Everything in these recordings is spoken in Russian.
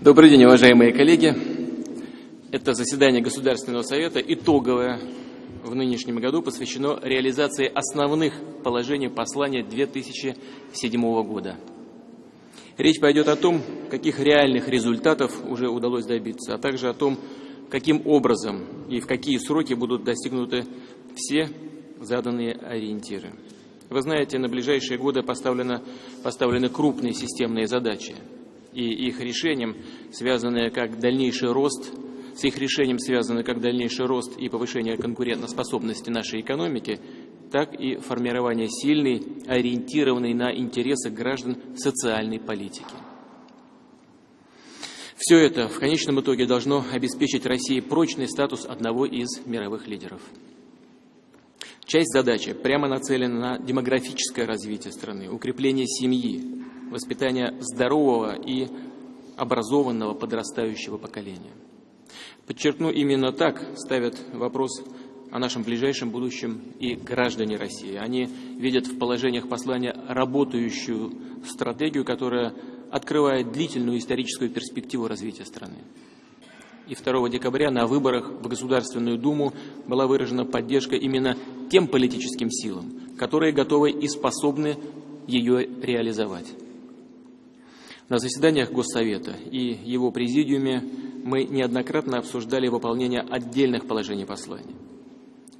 Добрый день, уважаемые коллеги. Это заседание Государственного совета, итоговое в нынешнем году, посвящено реализации основных положений послания 2007 года. Речь пойдет о том, каких реальных результатов уже удалось добиться, а также о том, каким образом и в какие сроки будут достигнуты все заданные ориентиры. Вы знаете, на ближайшие годы поставлены, поставлены крупные системные задачи, и их решением связаны как дальнейший рост, с их решением связаны как дальнейший рост и повышение конкурентоспособности нашей экономики, так и формирование сильной, ориентированной на интересы граждан социальной политики. Все это в конечном итоге должно обеспечить России прочный статус одного из мировых лидеров. Часть задачи прямо нацелена на демографическое развитие страны, укрепление семьи, воспитание здорового и образованного подрастающего поколения. Подчеркну, именно так ставят вопрос о нашем ближайшем будущем и граждане России. Они видят в положениях послания работающую стратегию, которая открывает длительную историческую перспективу развития страны и 2 декабря на выборах в Государственную Думу была выражена поддержка именно тем политическим силам, которые готовы и способны ее реализовать. На заседаниях Госсовета и его президиуме мы неоднократно обсуждали выполнение отдельных положений послания.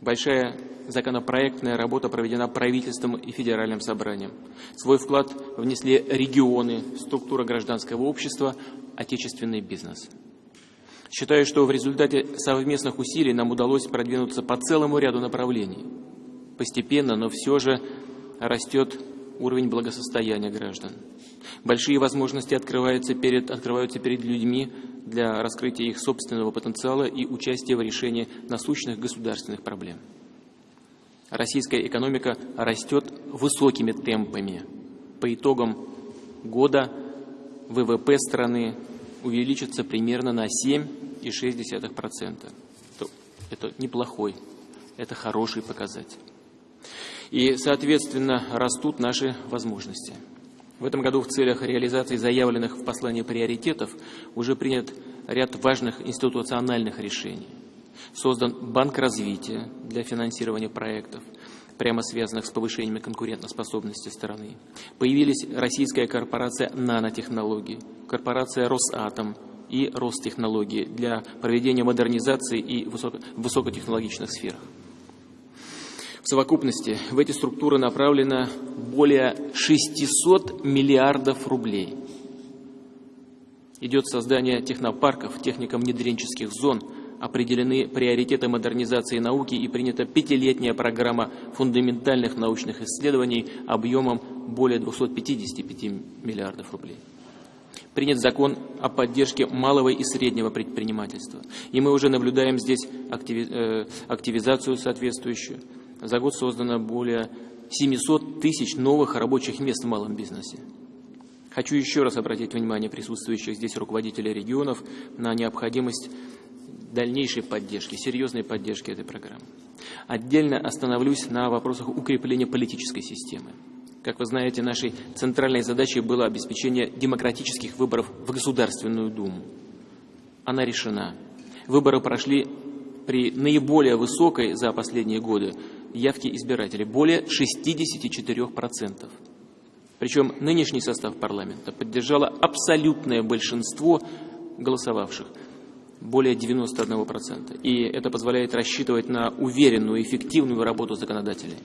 Большая законопроектная работа проведена правительством и федеральным собранием. Свой вклад внесли регионы, структура гражданского общества, отечественный бизнес – Считаю, что в результате совместных усилий нам удалось продвинуться по целому ряду направлений. Постепенно, но все же растет уровень благосостояния граждан. Большие возможности открываются перед, открываются перед людьми для раскрытия их собственного потенциала и участия в решении насущных государственных проблем. Российская экономика растет высокими темпами. По итогам года ВВП страны увеличится примерно на 7,6%. Это неплохой, это хороший показатель. И, соответственно, растут наши возможности. В этом году в целях реализации заявленных в послании приоритетов уже принят ряд важных институциональных решений. Создан Банк развития для финансирования проектов, прямо связанных с повышением конкурентоспособности страны. Появились российская корпорация нанотехнологий, корпорация «Росатом» и «Ростехнологии» для проведения модернизации и высоко высокотехнологичных сферах. В совокупности в эти структуры направлено более 600 миллиардов рублей. Идет создание технопарков, технико-внедренческих зон – определены приоритеты модернизации науки и принята пятилетняя программа фундаментальных научных исследований объемом более 255 миллиардов рублей. Принят закон о поддержке малого и среднего предпринимательства. И мы уже наблюдаем здесь э, активизацию соответствующую. За год создано более 700 тысяч новых рабочих мест в малом бизнесе. Хочу еще раз обратить внимание присутствующих здесь руководителей регионов на необходимость дальнейшей поддержки, серьезной поддержки этой программы. Отдельно остановлюсь на вопросах укрепления политической системы. Как вы знаете, нашей центральной задачей было обеспечение демократических выборов в Государственную Думу. Она решена. Выборы прошли при наиболее высокой за последние годы явке избирателей, более 64%. Причем нынешний состав парламента поддержало абсолютное большинство голосовавших – более 91%. И это позволяет рассчитывать на уверенную эффективную работу законодателей.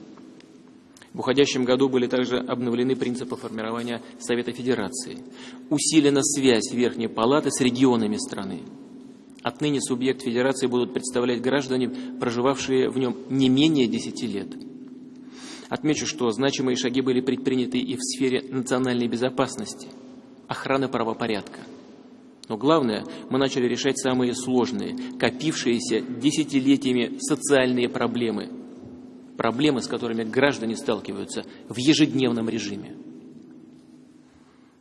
В уходящем году были также обновлены принципы формирования Совета Федерации. Усилена связь Верхней Палаты с регионами страны. Отныне субъект Федерации будут представлять граждане, проживавшие в нем не менее 10 лет. Отмечу, что значимые шаги были предприняты и в сфере национальной безопасности, охраны правопорядка – но главное, мы начали решать самые сложные, копившиеся десятилетиями социальные проблемы. Проблемы, с которыми граждане сталкиваются в ежедневном режиме.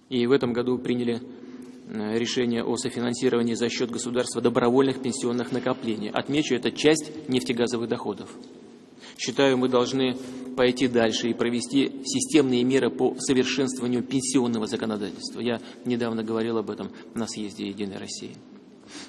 И в этом году приняли решение о софинансировании за счет государства добровольных пенсионных накоплений. Отмечу, это часть нефтегазовых доходов. Считаю, мы должны пойти дальше и провести системные меры по совершенствованию пенсионного законодательства. Я недавно говорил об этом на съезде «Единой России».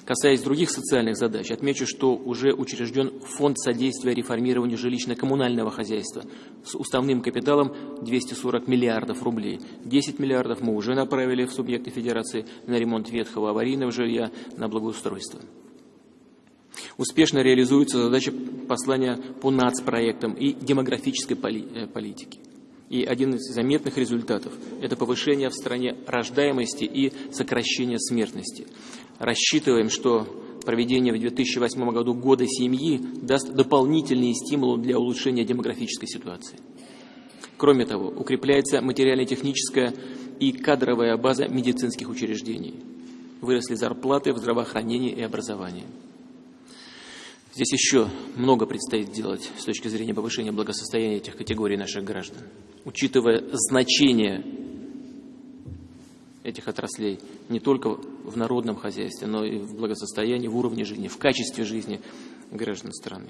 Касаясь других социальных задач, отмечу, что уже учрежден Фонд содействия реформированию жилищно-коммунального хозяйства с уставным капиталом 240 миллиардов рублей. 10 миллиардов мы уже направили в субъекты Федерации на ремонт ветхого аварийного жилья, на благоустройство. Успешно реализуется задача послания по нацпроектам и демографической э, политике. И один из заметных результатов – это повышение в стране рождаемости и сокращение смертности. Рассчитываем, что проведение в 2008 году года семьи даст дополнительные стимулы для улучшения демографической ситуации. Кроме того, укрепляется материально-техническая и кадровая база медицинских учреждений. Выросли зарплаты в здравоохранении и образовании. Здесь еще много предстоит сделать с точки зрения повышения благосостояния этих категорий наших граждан. Учитывая значение этих отраслей не только в народном хозяйстве, но и в благосостоянии, в уровне жизни, в качестве жизни граждан страны.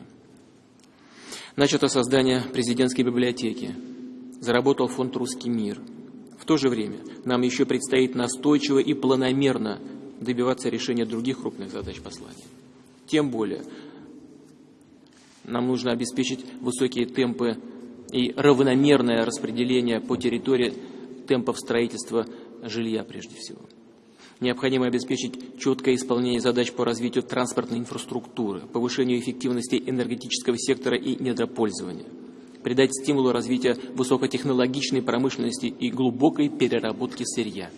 Начато создание президентской библиотеки. Заработал фонд «Русский мир». В то же время нам еще предстоит настойчиво и планомерно добиваться решения других крупных задач послания. Тем более, нам нужно обеспечить высокие темпы и равномерное распределение по территории темпов строительства жилья прежде всего. Необходимо обеспечить четкое исполнение задач по развитию транспортной инфраструктуры, повышению эффективности энергетического сектора и недропользования, придать стимулу развития высокотехнологичной промышленности и глубокой переработки сырья.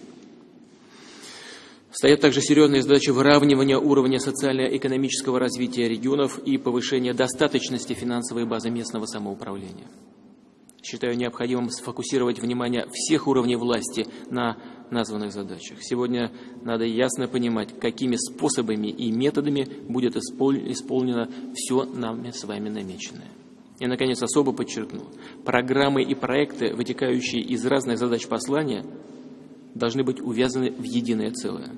Стоят также серьезные задачи выравнивания уровня социально-экономического развития регионов и повышения достаточности финансовой базы местного самоуправления. Считаю необходимым сфокусировать внимание всех уровней власти на названных задачах. Сегодня надо ясно понимать, какими способами и методами будет исполнено все нами с вами намеченное. И, наконец, особо подчеркну, программы и проекты, вытекающие из разных задач послания, должны быть увязаны в единое целое.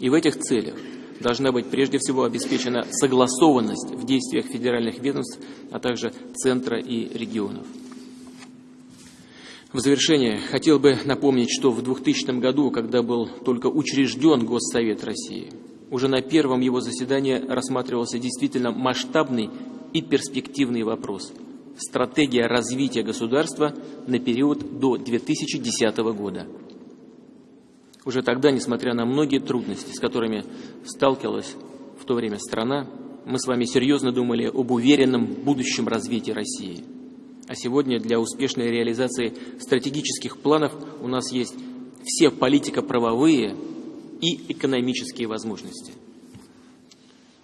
И в этих целях должна быть прежде всего обеспечена согласованность в действиях федеральных ведомств, а также центра и регионов. В завершение хотел бы напомнить, что в 2000 году, когда был только учрежден Госсовет России, уже на первом его заседании рассматривался действительно масштабный и перспективный вопрос – стратегия развития государства на период до 2010 года. Уже тогда, несмотря на многие трудности, с которыми сталкивалась в то время страна, мы с вами серьезно думали об уверенном будущем развитии России – а сегодня для успешной реализации стратегических планов у нас есть все политико-правовые и экономические возможности.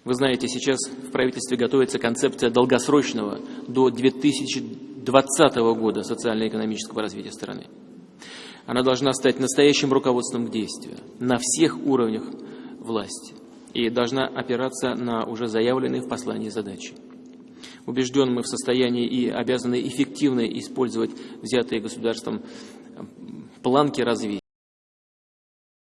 Вы знаете, сейчас в правительстве готовится концепция долгосрочного до 2020 года социально-экономического развития страны. Она должна стать настоящим руководством к действию на всех уровнях власти и должна опираться на уже заявленные в послании задачи. Убежден, мы в состоянии и обязаны эффективно использовать взятые государством планки развития.